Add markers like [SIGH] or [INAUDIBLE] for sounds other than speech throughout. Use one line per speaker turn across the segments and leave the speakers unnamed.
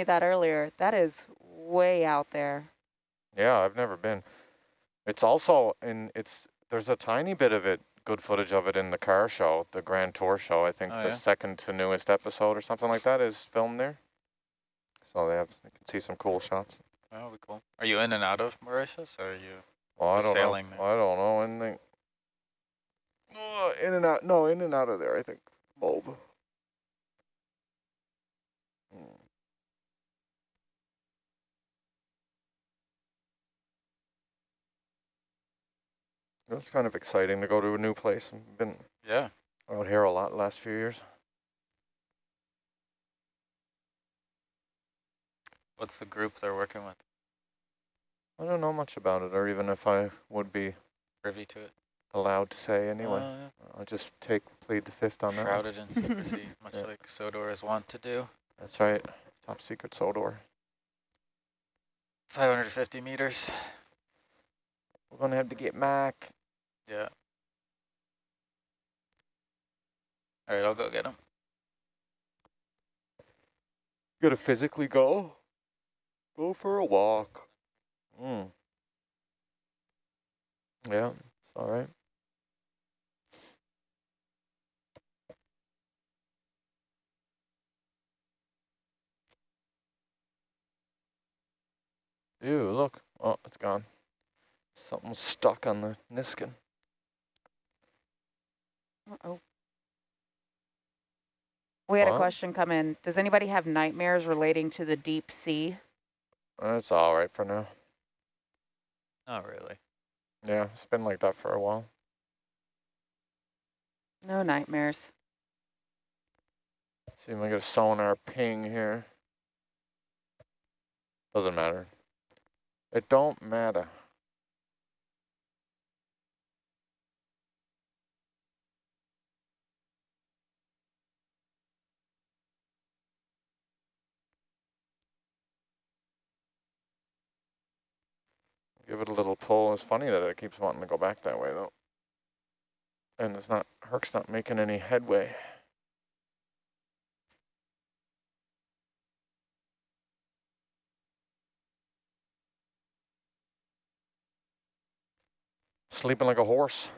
me that earlier. That is way out there.
Yeah, I've never been. It's also in, it's, there's a tiny bit of it, good footage of it in the car show, the Grand Tour show. I think
Oh,
the
yeah?
second to newest episode or something like that is filmed there. So they have, you can see some cool shots.
That'll be cool. Are you in and out of Mauritius, or are you?
Well, I don't
sailing
know.
there.
I don't know. Anything. Uh, in and out. No, in and out of there. I think. Bulb. It's kind of exciting to go to a new place. I've been
Yeah.
out here a lot the last few years.
What's the group they're working with?
I don't know much about it, or even if I would be
Privy to it?
allowed to say anyway.
Uh, yeah.
I'll just take plead the fifth on that. one.
Shrouded in [LAUGHS] secrecy, much
Yeah.
like Sodor is wont to do.
That's right. Top secret Sodor.
550 meters.
We're gonna have to get Mac.
Yeah. All right, I'll go get him.
Gotta physically go. Go for a walk. Mm. Yeah, it's all right. Ew, look. Oh, it's gone. Something's stuck on the Niskin.
Uh-oh. We had a
What?
question come in. Does anybody have nightmares relating to the deep sea?
That's all right for now.
Not really.
Yeah, it's been like that for a while.
No nightmares.
See if I get a sonar ping here. Doesn't matter. It don't matter. Give it a little pull. It's funny that it keeps wanting to go back that way though. And it's not, Herc's not making any headway. Sleeping like a horse.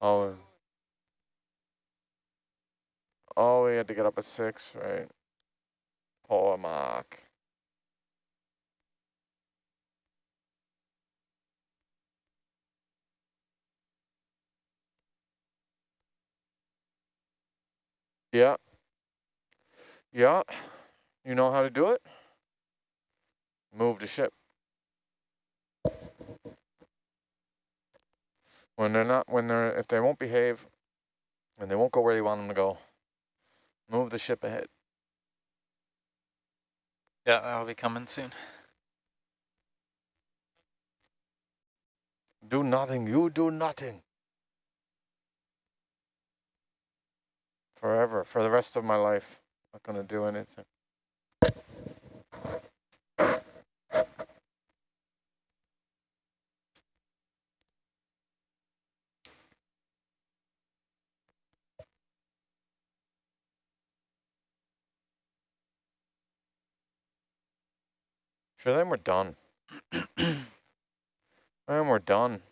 Oh. Oh, we had to get up at six, right? Poor Mark. Yeah. Yeah. You know how to do it? Move the ship. When they're not, when they're, if they won't behave, and they won't go where you want them to go, move the ship ahead.
Yeah, that'll be coming soon.
Do nothing, you do nothing. Forever, for the rest of my life. Not gonna do anything. Sure, then we're done. [CLEARS THROAT] then we're done.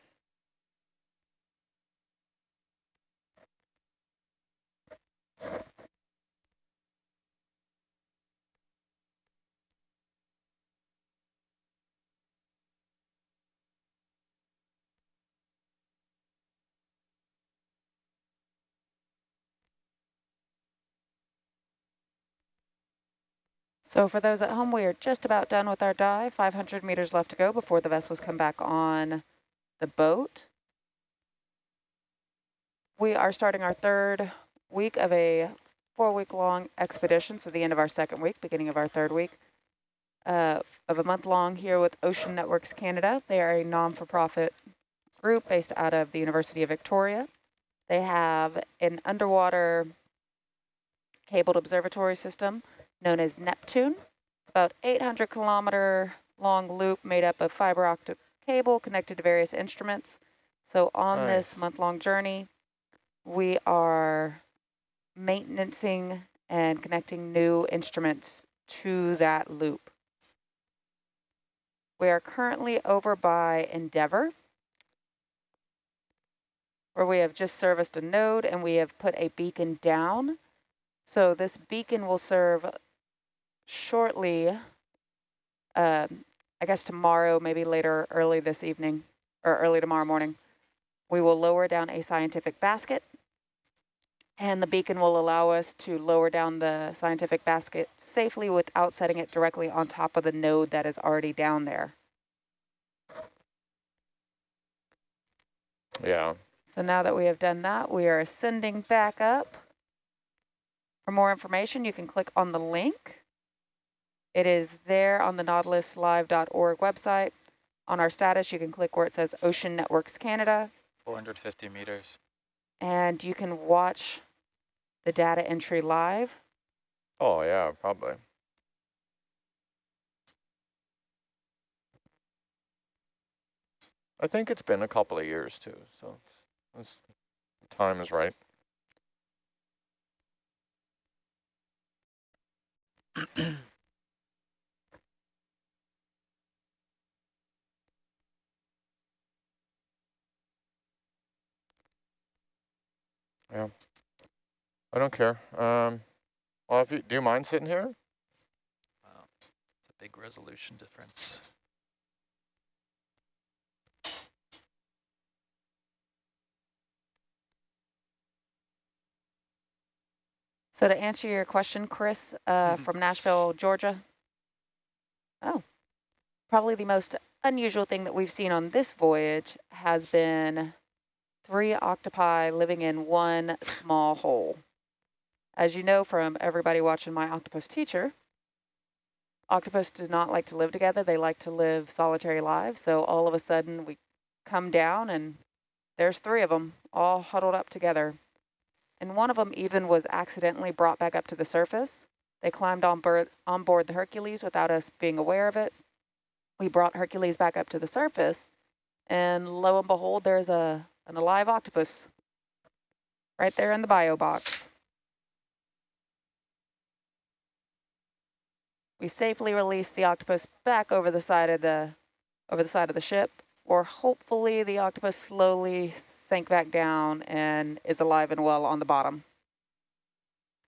So for those at home, we are just about done with our dive. 500 meters left to go before the vessels come back on the boat. We are starting our third week of a four-week-long expedition, so the end of our second week, beginning of our third week, uh, of a month-long here with Ocean Networks Canada. They are a non-for-profit group based out of the University of Victoria. They have an underwater cabled observatory system known as Neptune. It's about 800 kilometer long loop made up of fiber optic cable connected to various instruments. So on this month-long journey, we are maintaining and connecting new instruments to that loop. We are currently over by Endeavour, where we have just serviced a node and we have put a beacon down. So this beacon will serve shortly, uh, I guess tomorrow, maybe later, early this evening, or early tomorrow morning. We will lower down a scientific basket and the beacon will allow us to lower down the scientific basket safely without setting it directly on top of the node that is already down there.
Yeah.
So now that we have done that, we are ascending back up. For more information, you can click on the link. It is there on the nautiluslive.org website. On our status, you can click where it says Ocean Networks Canada.
450 meters.
And you can watch the data entry live.
Oh, yeah, probably. I think it's been a couple of years too, so it's, it's, time is right. [CLEARS THROAT] yeah. I don't care. Um, well, if you, do you mind sitting here?
Wow, it's a big resolution difference.
So to answer your question, Chris, uh, mm -hmm. from Nashville, Georgia. Oh, probably the most unusual thing that we've seen on this voyage has been three octopi living in one small hole. As you know from everybody watching my octopus teacher, octopus do not like to live together. They like to live solitary lives. So all of a sudden we come down and there's three of them all huddled up together. And one of them even was accidentally brought back up to the surface. They climbed on board, on board the Hercules without us being aware of it. We brought Hercules back up to the surface and lo and behold, there's a an alive octopus right there in the bio box. we safely release the octopus back over the side of the over the side of the ship, or hopefully the octopus slowly sank back down and is alive and well on the bottom.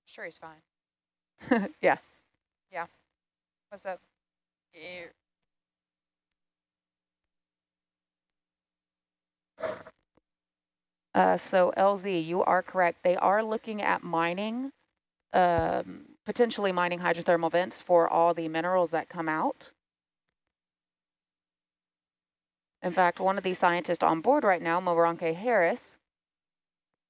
Sure, he's fine. [LAUGHS]
yeah.
Yeah. What's up? Ew.
Uh, so LZ, you are correct. They are looking at mining um, potentially mining hydrothermal vents for all the minerals that come out. In fact, one of the scientists on board right now, Moranke Harris,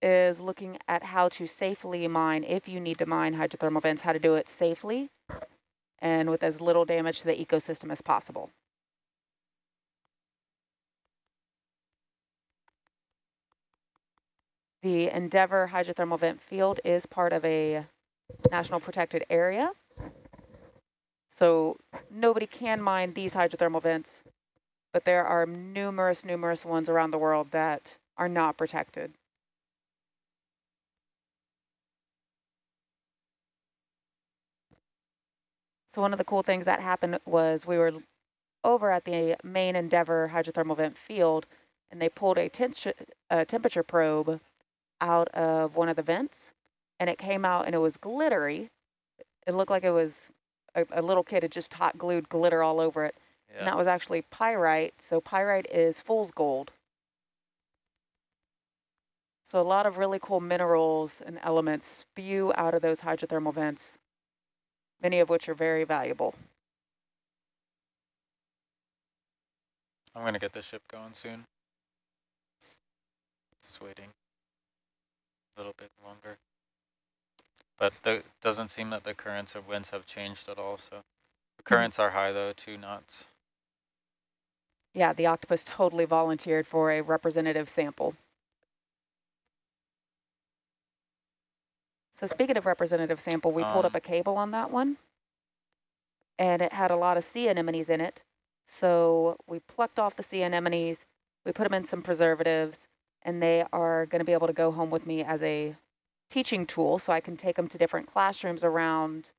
is looking at how to safely mine, if you need to mine hydrothermal vents, how to do it safely and with as little damage to the ecosystem as possible. The Endeavour hydrothermal vent field is part of a national protected area. So nobody can mine these hydrothermal vents, but there are numerous, numerous ones around the world that are not protected. So one of the cool things that happened was we were over at the main Endeavour hydrothermal vent field, and they pulled a, a temperature probe out of one of the vents and it came out and it was glittery. It looked like it was a, a little kid had just hot glued glitter all over it. Yeah. And that was actually pyrite. So pyrite is fool's gold. So a lot of really cool minerals and elements spew out of those hydrothermal vents, many of which are very valuable.
I'm going to get the ship going soon. Just waiting little bit longer. But it doesn't seem that the currents of winds have changed at all. So the hmm. currents are high though, two knots.
Yeah, the octopus totally volunteered for a representative sample. So speaking of representative sample, we um, pulled up um. a cable on that one. And it had a lot of sea anemones in it. So we plucked off the sea anemones, we put them in some preservatives, and they are going to be able to go home with me as a teaching tool so I can take them to different classrooms around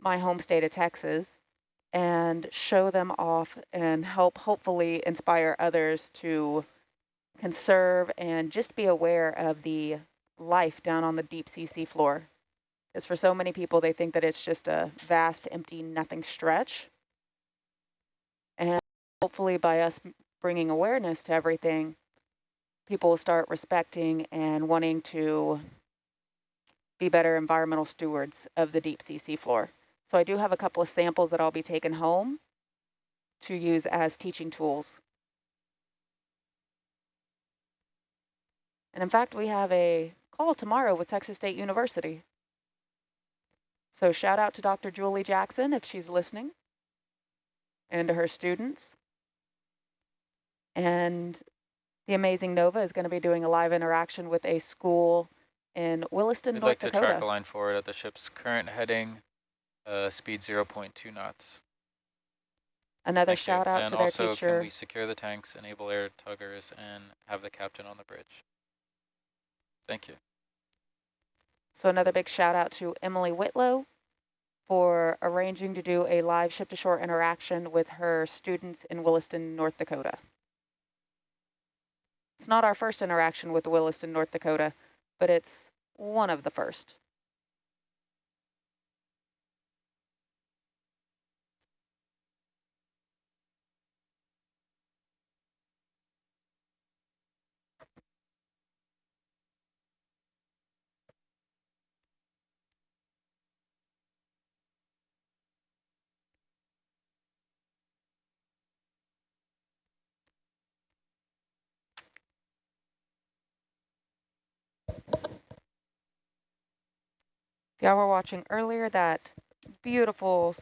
my home state of Texas and show them off and help hopefully inspire others to conserve and just be aware of the life down on the deep sea seafloor. Because for so many people, they think that it's just a vast, empty, nothing stretch. And hopefully by us bringing awareness to everything, people will start respecting and wanting to be better environmental stewards of the deep sea seafloor. So I do have a couple of samples that I'll be taking home to use as teaching tools. And in fact, we have a call tomorrow with Texas State University. So shout out to Dr. Julie Jackson if she's listening and to her students. And the amazing Nova is going to be doing a live interaction with a school in Williston,
We'd
North
like to track a line forward at the ship's current heading, uh, speed 0.2 knots.
Another
Thank you.
shout out
and
to their
also,
teacher.
can we secure the tanks, enable air tuggers, and have the captain on the bridge? Thank you.
So another big shout out to Emily Whitlow for arranging to do a live ship-to-shore interaction with her students in Williston, North Dakota. It's not our first interaction with Williston, North Dakota, but it's one of the first. Y'all were watching earlier that beautiful,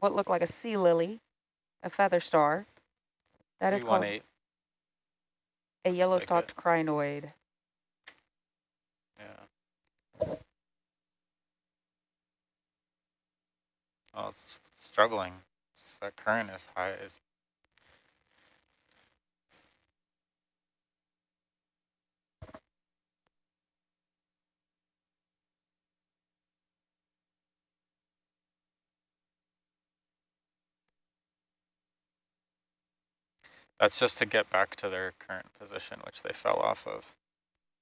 what looked like a sea lily, a feather star. That is called
318.
a
looks like
yellow-stalked crinoid.
Yeah. Oh, it's struggling. It's- That current is high. Is That's just to get back to their current position, which they fell off of.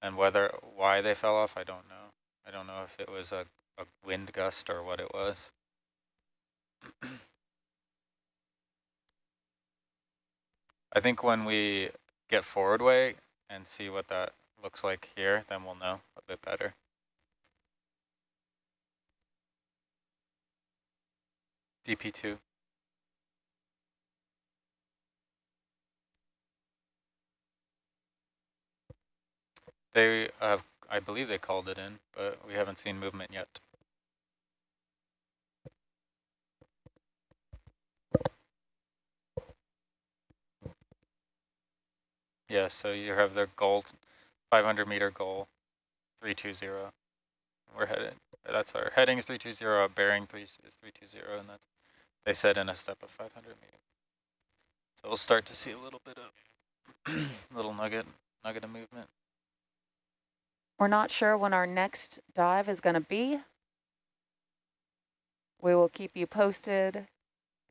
And whether, why they fell off, I don't know. I don't know if it was a, a wind gust or what it was. I think when we get forward way and see what that looks like here, then we'll know a bit better. DP2. They have, I believe they called it in, but we haven't seen movement yet. Yeah, so you have their goal, 500 meter goal, 320. We're headed, that's our heading is 320, our bearing three is 320, and that's, they said in a step of 500 meters. So we'll start to see a little bit of, [CLEARS THROAT] little nugget, nugget of movement.
We're not sure when our next dive is going to be. We will keep you posted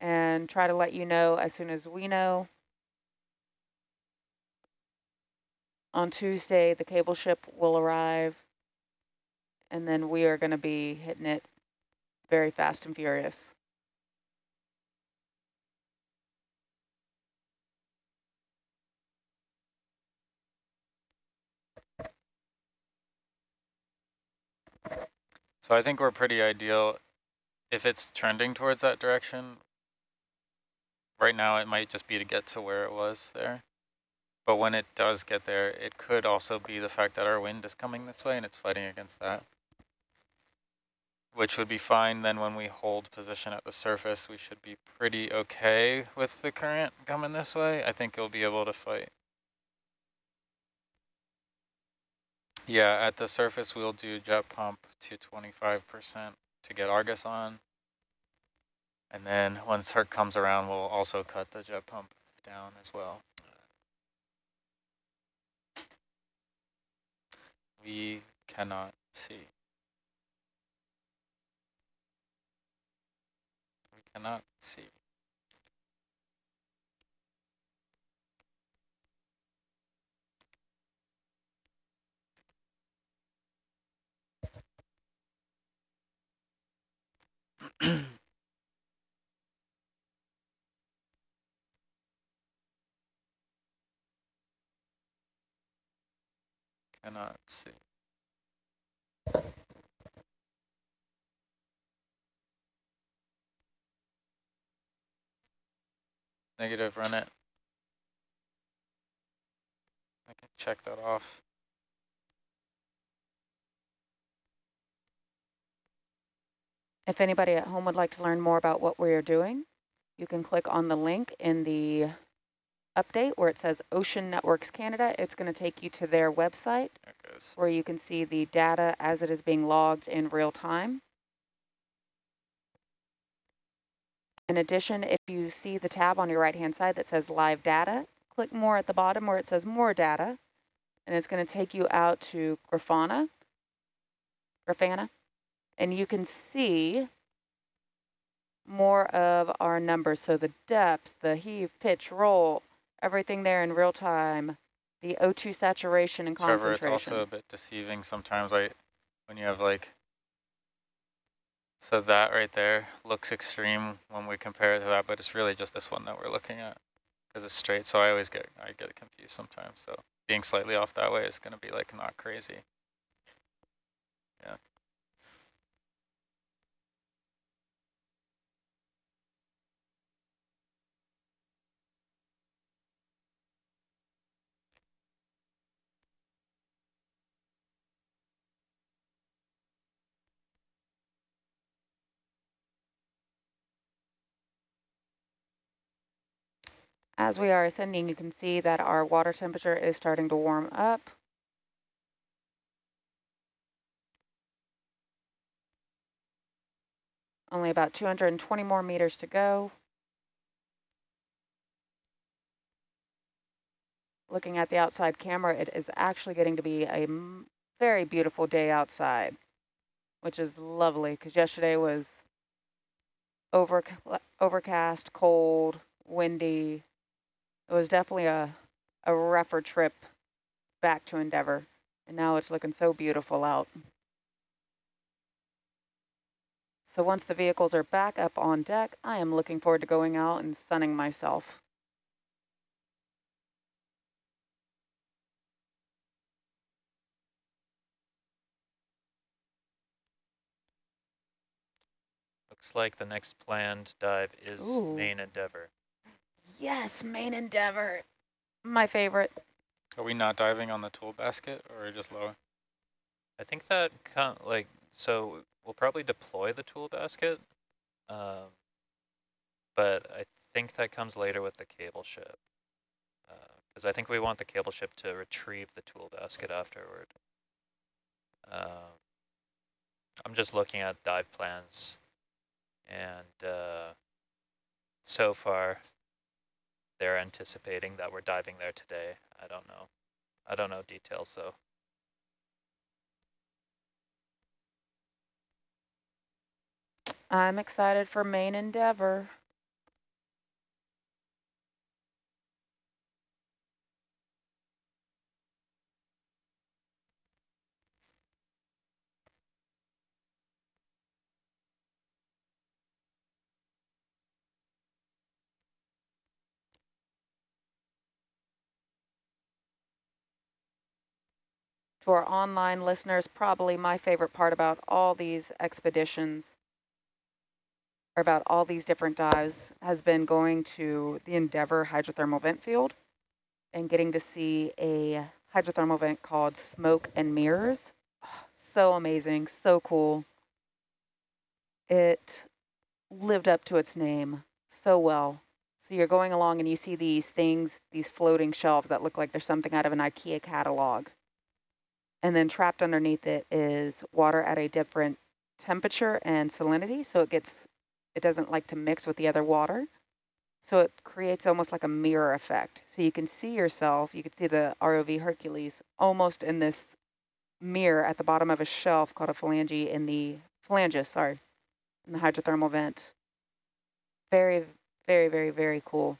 and try to let you know as soon as we know. On Tuesday, the cable ship will arrive, and then we are going to be hitting it very fast and furious.
So I think we're pretty ideal. If it's trending towards that direction, right now it might just be to get to where it was there. But when it does get there, it could also be the fact that our wind is coming this way and it's fighting against that. Which would be fine. Then when we hold position at the surface, we should be pretty okay with the current coming this way. I think you'll be able to fight. Yeah, at the surface, we'll do jet pump to 25% to get Argus on. And then once Herc comes around, we'll also cut the jet pump down as well. We cannot see. We cannot see. [CLEARS THROAT] Cannot see. Negative, run it. I can check that off.
If anybody at home would like to learn more about what we are doing, you can click on the link in the update where it says Ocean Networks Canada. It's going to take you to their website
There it goes.
where you can see the data as it is being logged in real time. In addition, if you see the tab on your right-hand side that says Live Data, click more at the bottom where it says More Data, and it's going to take you out to Grafana, Grafana, and you can see more of our numbers. So the depth, the heave, pitch, roll, everything there in real time, the O2 saturation and
Trevor,
concentration.
it's also a bit deceiving sometimes like when you have like so that right there looks extreme when we compare it to that, but it's really just this one that we're looking at because it's straight. So I always get I get confused sometimes. So being slightly off that way is going to be like not crazy. Yeah.
As we are ascending, you can see that our water temperature is starting to warm up. Only about 220 more meters to go. Looking at the outside camera, it is actually getting to be a very beautiful day outside, which is lovely because yesterday was over, overcast, cold, windy, it was definitely a, a rougher trip back to Endeavour. And now it's looking so beautiful out. So once the vehicles are back up on deck, I am looking forward to going out and sunning myself.
Looks like the next planned dive is
Ooh.
main Endeavour.
Yes, main Endeavour. My favorite.
Are we not diving on the tool basket or just lower?
I think that com like so we'll probably deploy the tool basket, um, but I think that comes later with the cable ship because I think we want the cable ship to retrieve the tool basket afterward. Um, I'm just looking at dive plans, and uh, so far they're anticipating that we're diving there today. I don't know. I don't know details though.
I'm excited for main Endeavour. To our online listeners, probably my favorite part about all these expeditions or about all these different dives has been going to the Endeavour hydrothermal vent field and getting to see a hydrothermal vent called Smoke and Mirrors. [SIGHS] So amazing, so cool. It lived up to its name so well. So you're going along and you see these things, these floating shelves that look like there's something out of an IKEA catalog. And then trapped underneath it is water at a different temperature and salinity, so it gets it doesn't like to mix with the other water. So it creates almost like a mirror effect. So you can see yourself, you can see the ROV Hercules almost in this mirror at the bottom of a shelf called a phalange in the phalanges, sorry, in the hydrothermal vent. Very, very, very, very cool.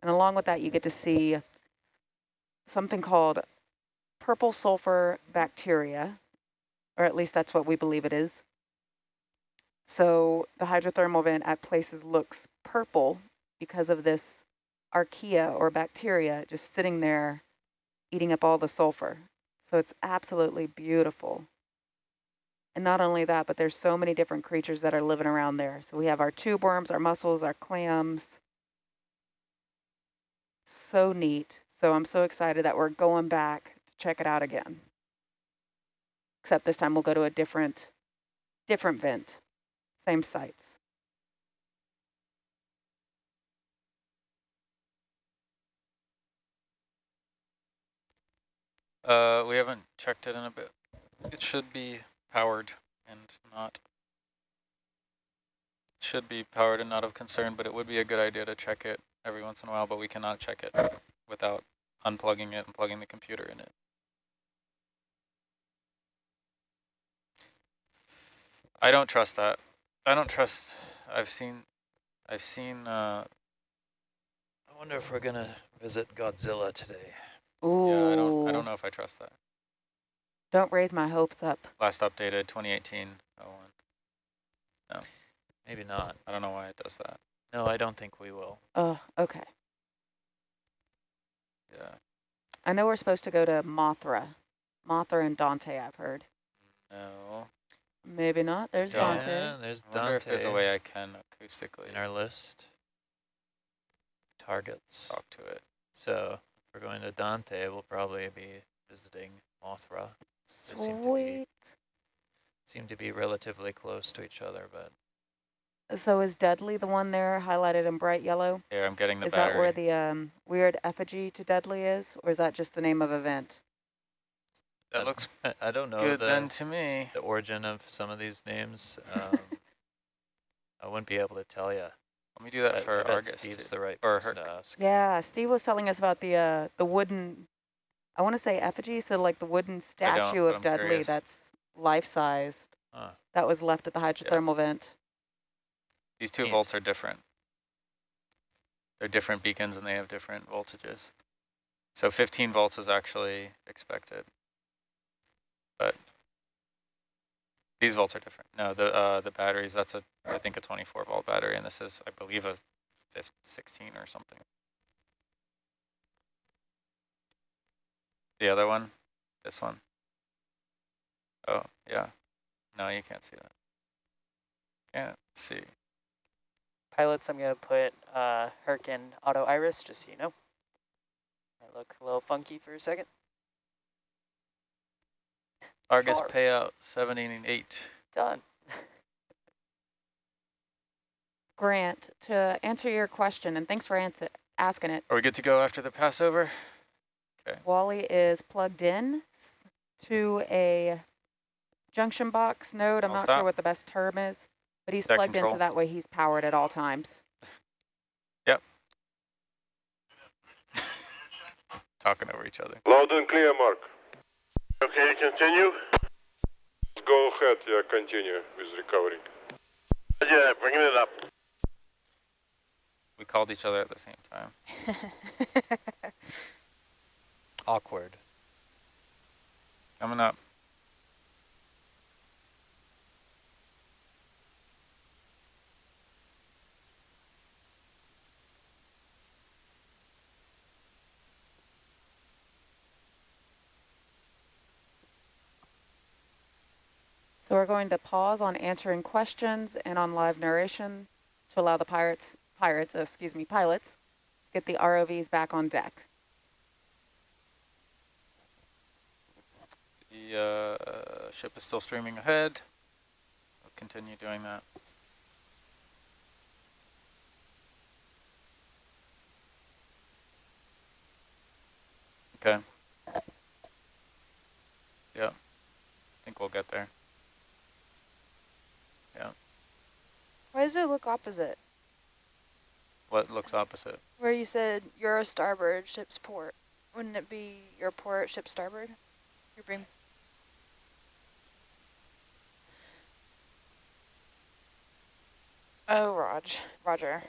And along with that, you get to see something called purple sulfur bacteria, or at least that's what we believe it is. So the hydrothermal vent at places looks purple because of this archaea or bacteria just sitting there eating up all the sulfur. So it's absolutely beautiful. And not only that, but there's so many different creatures that are living around there. So we have our tube worms, our mussels, our clams. So neat. So I'm so excited that we're going back check it out again. Except this time we'll go to a different, different vent, same sites.
Uh, we haven't checked it in a bit. It should be powered and not. Should be powered and not of concern, but it would be a good idea to check it every once in a while, but we cannot check it without unplugging it and plugging the computer in it. I don't trust that. I don't trust, I've seen, I've seen, uh,
I wonder if we're gonna visit Godzilla today.
Ooh,
yeah, I don't, I don't know if I trust that.
don't raise my hopes up.
Last updated 2018 01.
Maybe not.
I don't know why it does that.
No, I don't think we will.
Oh, okay.
Yeah.
I know we're supposed to go to Mothra. Mothra and Dante, I've heard.
No.
Maybe not. There's
Don't.
Dante.
Yeah, there's
I wonder if there's a way I can acoustically
in our list. Targets.
talk to it.
So if we're going to Dante, we'll probably be visiting Mothra. They seem to be
Sweet.
seem to be relatively close to each other, but
So is Dudley the one there highlighted in bright yellow?
Here, I'm getting the
is
battery.
Is that where the um, weird effigy to Dudley is? Or is that just the name of event?
That
I-
looks
I don't know
good
the,
then to me.
the origin of some of these names. [LAUGHS] Um, I wouldn't be able to tell you.
Let me do that
I,
for
I
Argus
Steve's
too.
the right
Or
person
Herc.
to ask.
Yeah, Steve was telling us about the uh, the wooden, I want to say effigy, so like the wooden statue of
I'm
Dudley
curious.
that's life-sized
Huh.
that was left at the hydrothermal vent.
These two
Neat.
volts are different. They're different beacons and they have different voltages. So 15 volts is actually expected. But these volts are different. No, the uh, the batteries, that's a, I think a 24 volt battery, and this is, I believe, a 15, 16 or something. The other one, this one. Oh, yeah. No, you can't see that. Can't see.
Pilots, I'm to put uh, Herc auto iris, just so you know. I look a little funky for a second.
Argus
Sure.
payout 78.
Done. [LAUGHS]
Grant, to answer your question, and thanks for answer, asking it,
Are we good to go after the Passover? Okay.
Wally is plugged in to a junction box node. I'm
I'll
not
stop.
sure what the best term is, but he's
Deck
plugged in so that way he's powered at all times. Yep. [LAUGHS]
Talking over each other.
Loud and clear, Mark. Okay, continue. Go ahead, yeah, continue with recovering. Yeah, bringing it up.
We called each other at the same time. [LAUGHS]
Awkward.
Coming up.
We're going to pause on answering questions and on live narration to allow the pirates, pirates, uh, excuse me, pilots, get the ROVs back on deck.
The uh, ship is still streaming ahead. We'll continue doing that. Okay. Yeah. I think we'll get there. Yeah.
Why does it look opposite?
What looks opposite?
Where you said your starboard, ship's port. Wouldn't it be your port, ship starboard? Your beam. Oh, Rog. Roger.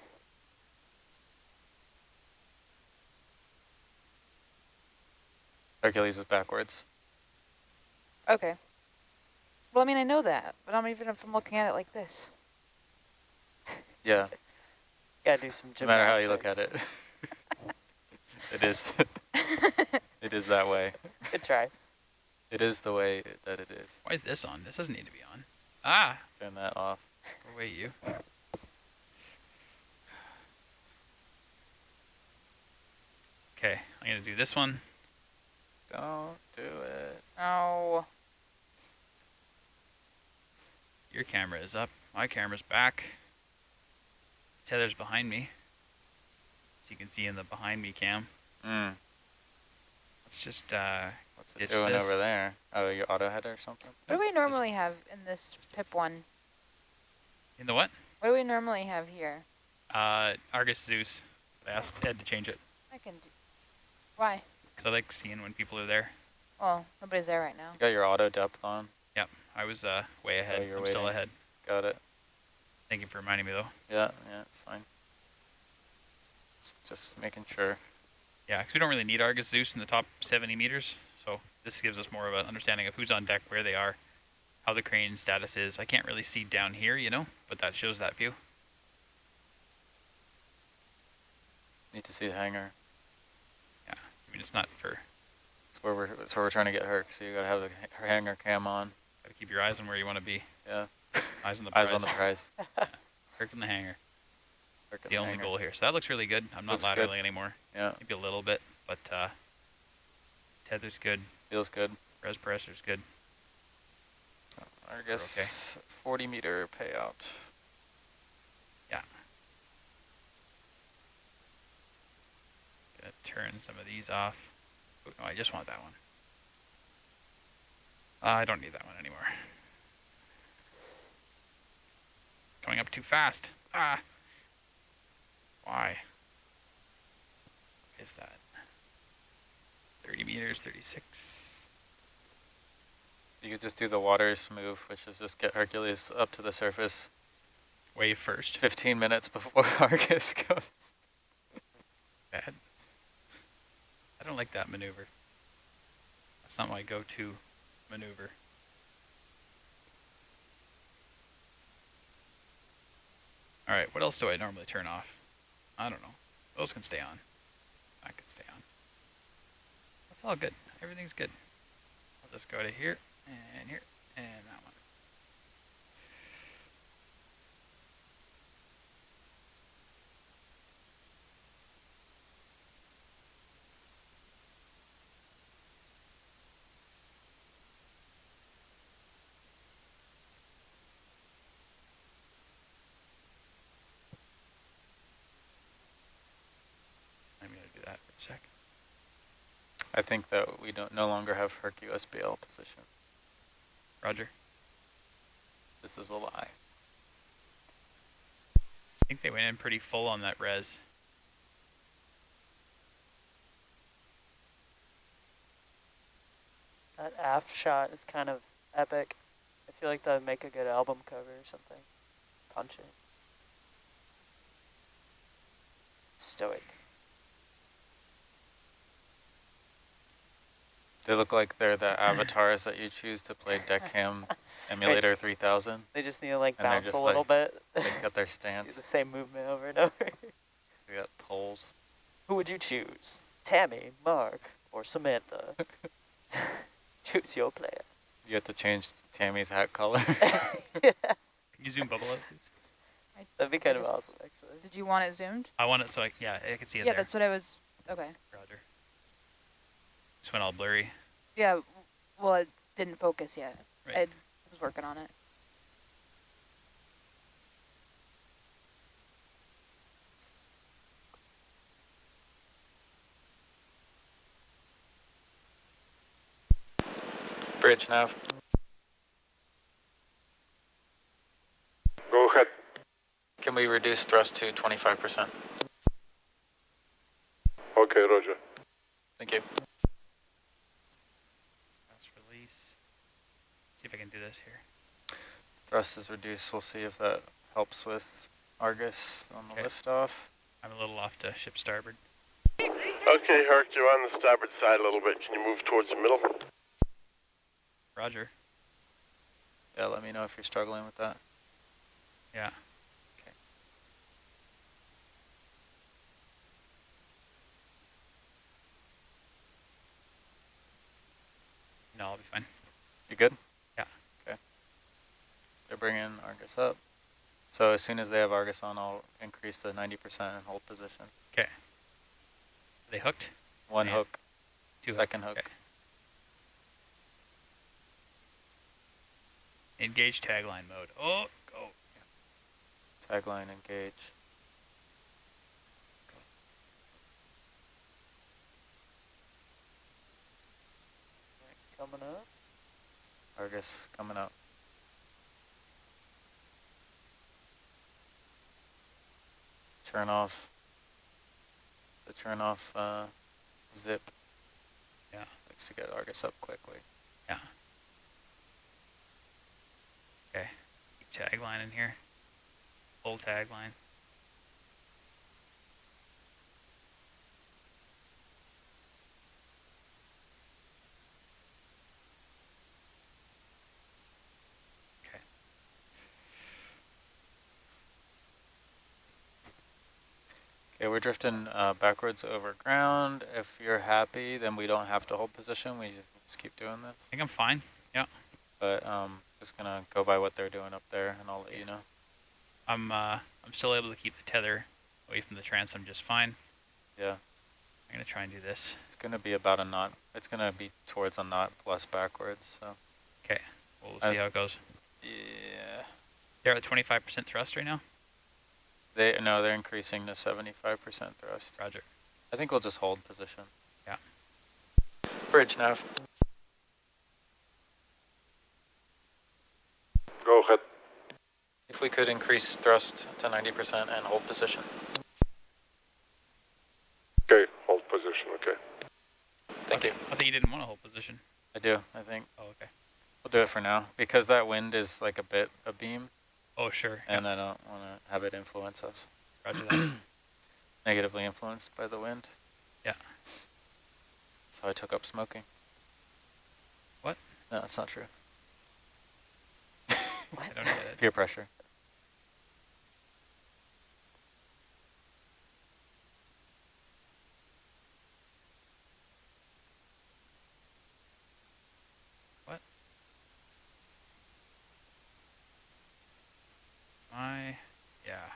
Hercules is backwards.
Okay. Well, I mean, I know that, but I'm even if I'm looking at it like this.
Yeah, [LAUGHS]
Gotta do some
no matter how you look at it. [LAUGHS] it is, [LAUGHS] it is that way.
Good try.
It is the way that it is.
Why is this on? This doesn't need to be on. Ah,
Turn that off.
go away you. Okay, I'm gonna do this one.
Don't do it.
oh.
Your camera is up. My camera's back. Tether's behind me. As you can see in the behind me cam.
Mm.
Let's just uh,
What's it
Ditch
doing over there? Oh, your auto header or something?
What do we normally have in this PIP one?
in the what?
What do we normally have here?
Uh, Argus Zeus. I asked Ed to change it
I can do. Why?
because I like seeing when people are there.
Well, nobody's there right now.
You got your auto depth on?
I was uh, way ahead.
you're
I'm still ahead.
Got it.
Thank you for reminding me though.
Yeah, yeah, it's fine. Just- making sure.
Yeah, because we don't really need Argus Zeus in the top 70 meters, so this gives us more of an understanding of who's on deck, where they are, how the crane status is. I can't really see down here, you know, but that shows that view.
Need to see the hangar.
Yeah, I mean, it's not for,
That's where we're, that's where we're trying to get her, so you gotta have the ha- hangar cam on.
Keep your eyes on where you want to be.
Yeah. [LAUGHS]
Eyes on the prize.
Eyes on the prize. [LAUGHS]
Herc in the hangar. [LAUGHS] It's
in
the only
hangar.
goal here. So that looks really good. I'm not
Looks good.
anymore.
Yeah,
Maybe a little bit, but uh, tether's good.
feels good.
Res pressure's good.
I guess 40 meter payout. Yeah.
Gonna turn some of these off. Oh, no, I just want that one. Uh, I don't need that one anymore. Coming up too fast. Ah. Why? Is that 30 meters, 36?
You could just do the waters move, which is just get Hercules up to the surface
Wave first.
15 minutes before [LAUGHS] Argus comes.
Bad. I don't like that maneuver. That's not my go-to maneuver. All right, what else do I normally turn off? I don't know. Those can stay on. That can stay on. That's all good. Everything's good. I'll just go to here and here and that one. I'm gonna do that for a sec.
I think that we don't no longer have Herc USBL position.
Roger.
This is a lie.
I think they went in pretty full on that res.
That aft shot is kind of epic. I feel like that would make a good album cover or something. Punch it. Stoic.
They look like they're the [LAUGHS] avatars that you choose to play Deckham [LAUGHS] Emulator 3000.
They just need to like
And
bounce a little bit.
They got their [LAUGHS] stance.
Do
stance.
the same movement over and over.
They got poles.
Who would you choose? Tammy, Mark, or Samantha? choose your player.
You have to change Tammy's hat color.
yeah,
Can you zoom bubble up, please?
that'd be kind
I
of
just-
awesome, actually.
Did you want it zoomed?
I want it so I, yeah, I can see it
Yeah,
there.
that's what I was. Okay.
Roger. Just went all blurry.
Yeah. Well, it didn't focus yet.
Right.
I was working on it.
Bridge nav.
Go ahead.
Can we reduce thrust to 25%?
Okay, Roger.
Thank you.
Let's release. See if I can do this here.
Thrust is reduced. We'll see if that helps with Argus on the
Okay.
lift off.
I'm a little off to ship starboard.
Okay, Herc, you're on the starboard side a little bit. Can you move towards the middle?
Roger.
Yeah, let me know if you're struggling with that.
Yeah. Okay. No, I'll be fine.
You good?
Yeah.
Okay. They're bringing Argus up. So as soon as they have Argus on, I'll increase the 90% and hold position.
Are they hooked?
One
Yeah.
hook,
Two hook.
second hook.
Okay. Engage tagline mode. Oh, oh go.
Tagline engage.
Coming up.
Argus coming up. Turn off. The turn off uh, zip.
Yeah.
Likes to get Argus up quickly. Yeah.
Okay. Keep tagline in here. Full tagline. Okay.
Okay, we're drifting uh, backwards over ground. If you're happy, then we don't have to hold position. We just keep doing this.
I think I'm fine. Yeah.
But um, just gonna go by what they're doing up there, and I'll let you know.
I'm uh I'm still able to keep the tether away from the transom just fine.
Yeah,
I'm gonna try and do this.
it's gonna be about a knot. It's gonna be towards a knot plus backwards. So
Okay.
We'll
see how it goes.
yeah,
They're at 25% thrust right now.
They no, they're increasing to 75% thrust.
Roger.
I think we'll just hold position.
Yeah.
Bridge nav.
Go ahead.
If we could increase thrust to 90% and hold position.
Okay, hold position, okay.
Thank you.
I think you didn't want to hold position.
I do. I think
Oh, okay.
we'll do it for now because that wind is like a bit a beam,
Oh, sure.
and I don't want to have it influence us.
Roger [CLEARS THROAT] that.
Negatively influenced by the wind.
Yeah.
So I took up smoking.
What?
No, that's not true. [LAUGHS]
I don't get it.
Peer pressure.
My, yeah.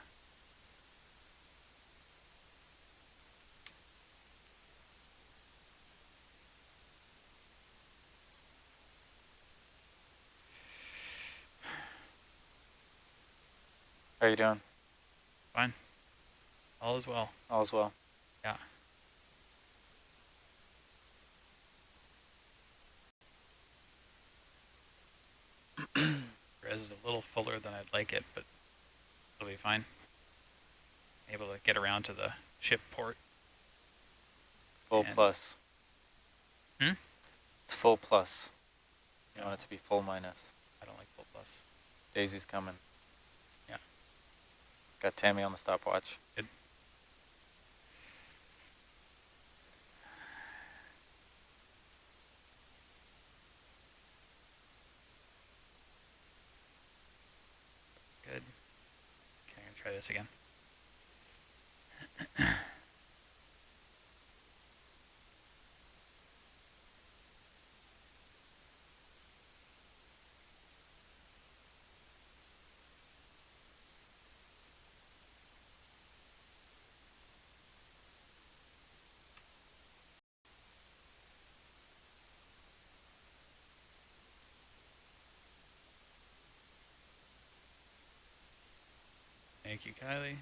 How are you doing? Fine.
All is well.
All is well.
Yeah. [CLEARS THROAT] Res is a little fuller than I'd like it, but it'll be fine. Able to get around to the ship port.
Full
And-
plus.
Hmm?
It's full plus. You want it to be full minus.
I don't like full plus.
Daisy's coming. Got Tammy on the stopwatch.
Good. Good. Okay, I'm gonna try this again. [CLEARS THROAT] Thank you, Kylie.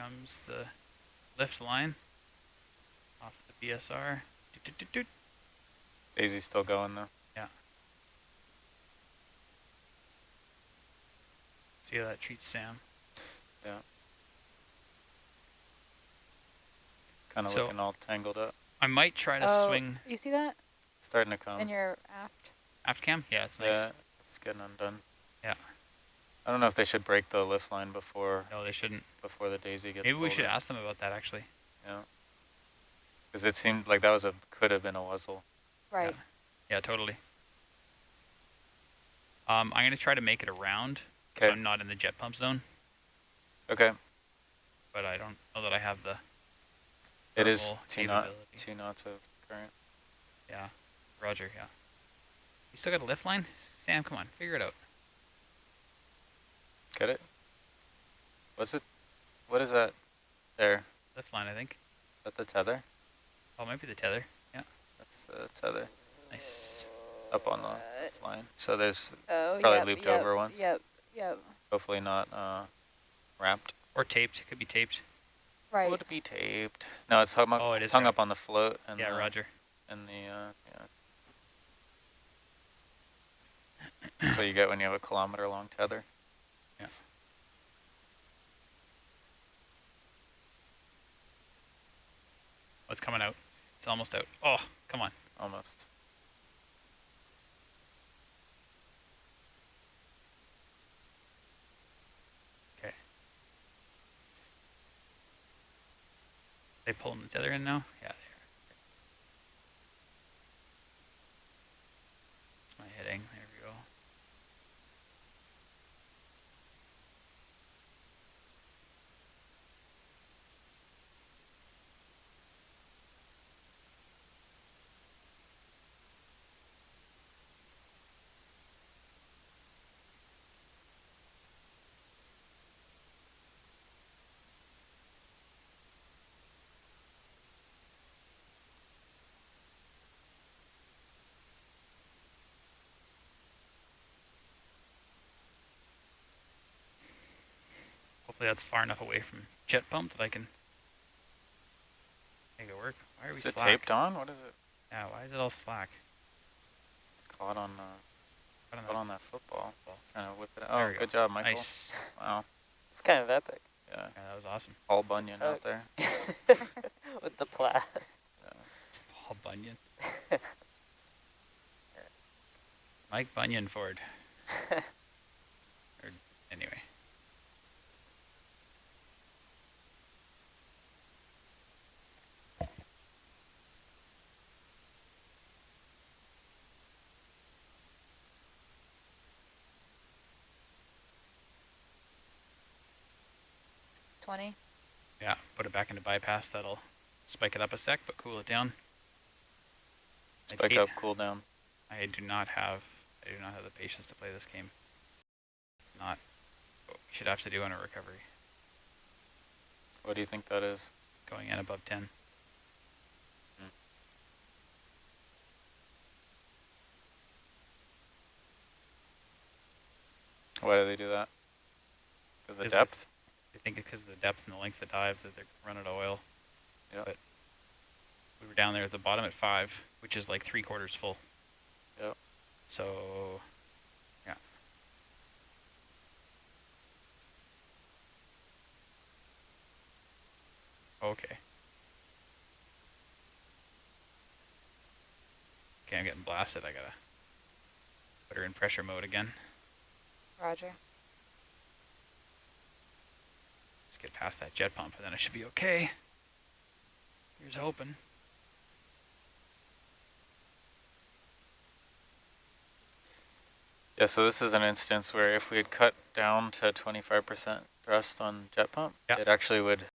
Comes the lift line off the BSR. Doot, doot, doot, doot.
Daisy's still going though. Yeah.
See how that treats Sam. Yeah.
Kind of
So-
looking all tangled up.
I might try to
Oh,
swing
You see that
Starting to come.
in your aft?
aft cam. Yeah, it's nice.
Yeah, it's getting undone.
Yeah.
I don't know if they should break the lift line before
No, they shouldn't.
before the Daisy gets.
Maybe we
pulled
should
in.
ask them about that actually.
Yeah. Because it seemed like that was a could have been a wuzzle.
Right.
Yeah, totally. Um, I'm gonna try to make it around, so I'm not in the jet pump zone.
Okay.
But I don't know that I have the
It is two knot two knots of current.
Yeah, Roger. Yeah. You still got a lift line, Sam? Come on, figure it out.
Get it? What's it? What is that? There.
Lift line, I think.
Is that the tether?
Oh, maybe the tether. Yeah.
That's the tether
Nice.
up on the
Uh,
line. So there's
Oh,
Probably
yep,
looped
yep,
over once.
Yep, yep.
hopefully not uh, wrapped.
Or taped. Could be taped.
Right.
Would be taped. No, it's hung up.
Oh, it is
hung
right.
up on the float and
yeah,
the,
Roger.
and the uh, yeah. That's what you get when you have a kilometer long tether.
Oh, it's coming out. It's almost out. Oh, come on.
Almost. Okay.
They pulling the tether in now? Yeah, they are. That's my heading. There we go. Hopefully that's far enough away from jet pump that I can make it work. Why are we
Is it
slack?
taped on? What is it?
Yeah, why is it all slack?
Caught on uh,
I don't
caught
know.
on that football. Trying to whip it out.
we
Oh,
go.
good job, Michael.
Nice.
Wow.
It's kind of epic
Yeah.
Yeah, that was awesome.
Paul Bunyan out there. [LAUGHS]
with the plaid.
Paul Bunyan. [LAUGHS] Mike Bunyan Ford. [LAUGHS]
20.
Yeah, put it back into bypass. That'll spike it up a sec, but cool it down.
Spike up, cool down.
I do not have I do not have the patience to play this game. Not what we should have to do on a recovery.
What do you think that is?
Going in above 10.
Why do they do that? Because
of
depth?
I think it's because of the depth and the length of dive that they're running out of oil.
Yep.
But we were down there at the bottom at five, which is like three quarters full.
Yep.
So, yeah. Okay. Okay, I'm getting blasted. I gotta put her in pressure mode again.
Roger.
Just get past that jet pump and then I should be okay. Here's hoping.
Yeah, so this is an instance where if we had cut down to 25% thrust on jet pump,
Yeah.
it actually would